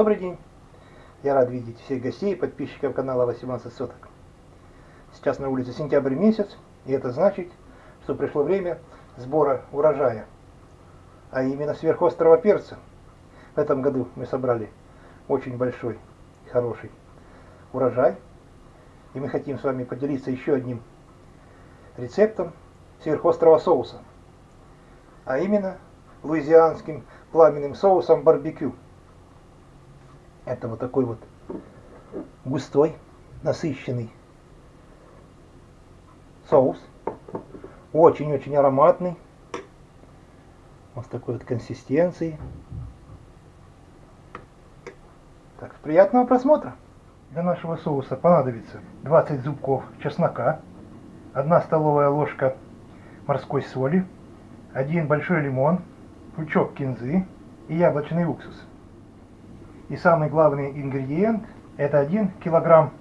Добрый день! Я рад видеть всех гостей и подписчиков канала 18 соток. Сейчас на улице сентябрь месяц, и это значит, что пришло время сбора урожая, а именно сверхострого перца. В этом году мы собрали очень большой, хороший урожай, и мы хотим с вами поделиться еще одним рецептом сверхострого соуса, а именно луизианским пламенным соусом барбекю. Это вот такой вот густой, насыщенный соус. Очень-очень ароматный. Вот такой вот консистенцией. Так, приятного просмотра. Для нашего соуса понадобится 20 зубков чеснока, 1 столовая ложка морской соли, 1 большой лимон, пучок кинзы и яблочный уксус. И самый главный ингредиент это 1 килограмм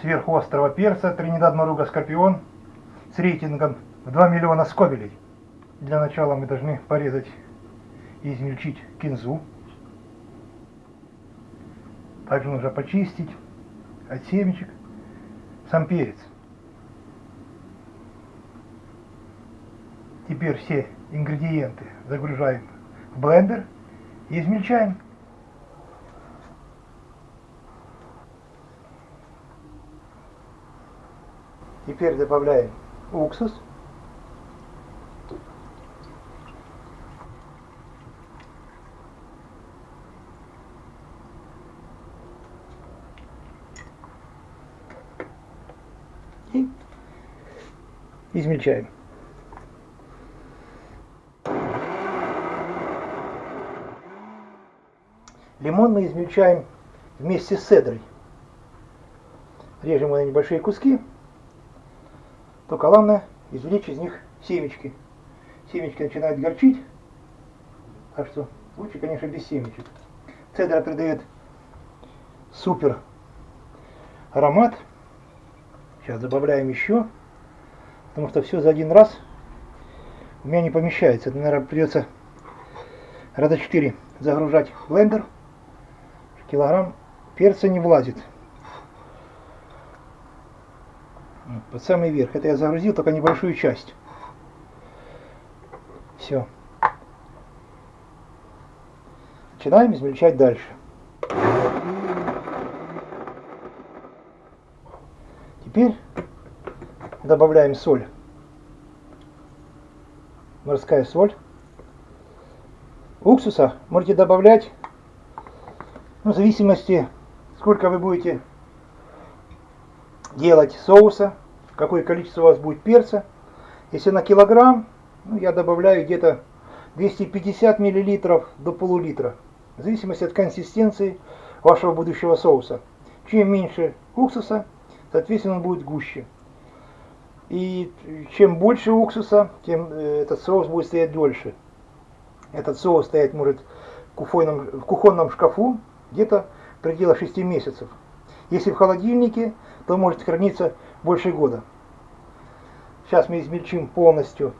сверхострого перца Тринидад Маруга Скорпион с рейтингом в 2 миллиона скобелей. Для начала мы должны порезать и измельчить кинзу. Также нужно почистить от семечек сам перец. Теперь все ингредиенты загружаем в блендер и измельчаем. Теперь добавляем уксус. И измельчаем. Лимон мы измельчаем вместе с цедрой. Режем его на небольшие куски только главное извлечь из них семечки. Семечки начинают горчить, так что лучше, конечно, без семечек. Цедра придает супер аромат. Сейчас добавляем еще, потому что все за один раз у меня не помещается. Это, наверное, придется раза 4 загружать блендер. Килограмм перца не влазит. Под самый верх. Это я загрузил только небольшую часть. Все. Начинаем измельчать дальше. Теперь добавляем соль. Морская соль. Уксуса можете добавлять ну, в зависимости, сколько вы будете делать соуса какое количество у вас будет перца. Если на килограмм, ну, я добавляю где-то 250 миллилитров до полулитра, в зависимости от консистенции вашего будущего соуса. Чем меньше уксуса, соответственно, он будет гуще. И чем больше уксуса, тем э, этот соус будет стоять дольше. Этот соус стоять может в кухонном, в кухонном шкафу где-то в пределах 6 месяцев. Если в холодильнике, то может храниться больше года. Сейчас мы измельчим полностью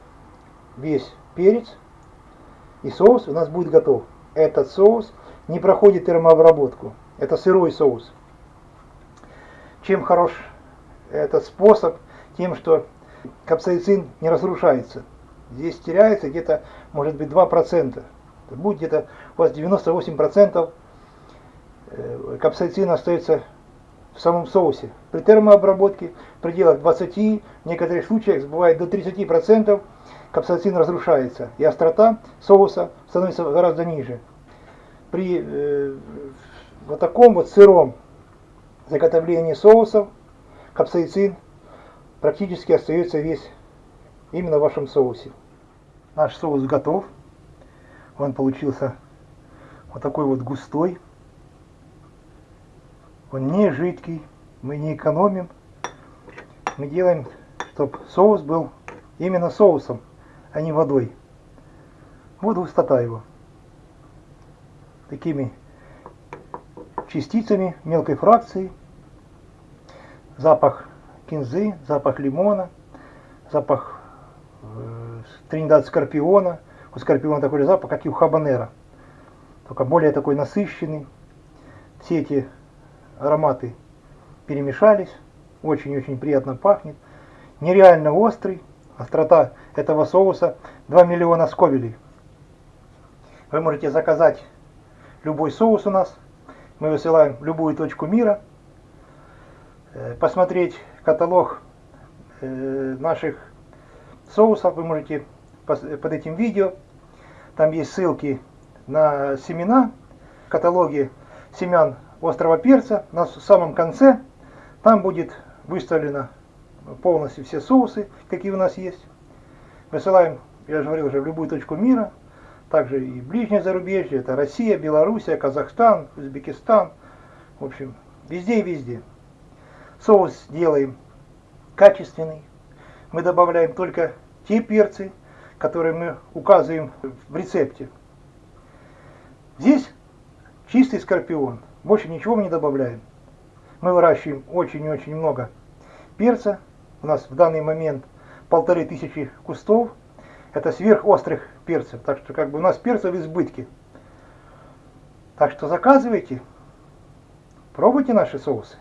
весь перец, и соус у нас будет готов. Этот соус не проходит термообработку. Это сырой соус. Чем хорош этот способ? Тем, что капсаицин не разрушается. Здесь теряется где-то, может быть, 2%. Это будет где-то у вас 98% э, капсаицина остается в самом соусе. При термообработке в пределах 20, в некоторых случаях бывает до 30% капсацин разрушается, и острота соуса становится гораздо ниже. При э, вот таком вот сыром заготовлении соусов капсаицин практически остается весь именно в вашем соусе. Наш соус готов. Он получился вот такой вот густой. Он не жидкий, мы не экономим. Мы делаем, чтобы соус был именно соусом, а не водой. Вот густота его. Такими частицами мелкой фракции. Запах кинзы, запах лимона, запах э, Тринидад скорпиона. У скорпиона такой же запах, как и у хабанера. Только более такой насыщенный все эти ароматы перемешались. Очень-очень приятно пахнет. Нереально острый. Острота этого соуса 2 миллиона сковелей. Вы можете заказать любой соус у нас. Мы высылаем в любую точку мира. Э, посмотреть каталог э, наших соусов вы можете под этим видео. Там есть ссылки на семена, каталоги семян острого перца. На самом конце там будет выставлено полностью все соусы, какие у нас есть. Высылаем, я же говорил уже, в любую точку мира. Также и ближнее зарубежье, это Россия, Белоруссия, Казахстан, Узбекистан. В общем, везде и везде. Соус делаем качественный. Мы добавляем только те перцы, которые мы указываем в рецепте. Здесь чистый скорпион. Больше ничего мы не добавляем. Мы выращиваем очень и очень много перца. У нас в данный момент полторы тысячи кустов. Это сверхострых перцев. Так что как бы у нас перцев в избытке. Так что заказывайте. Пробуйте наши соусы.